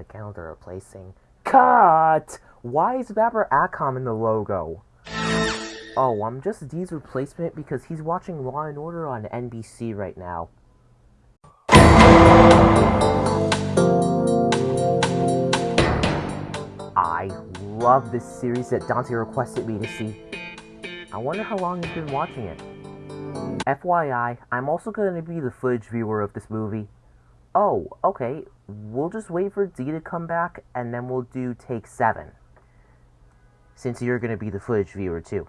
Again, they're replacing. Cut! Why is Vapor Acom in the logo? Oh, I'm just D's replacement because he's watching Law and Order on NBC right now. I love this series that Dante requested me to see. I wonder how long he's been watching it. FYI, I'm also going to be the footage viewer of this movie. Oh, okay. We'll just wait for D to come back and then we'll do take 7. Since you're going to be the footage viewer too.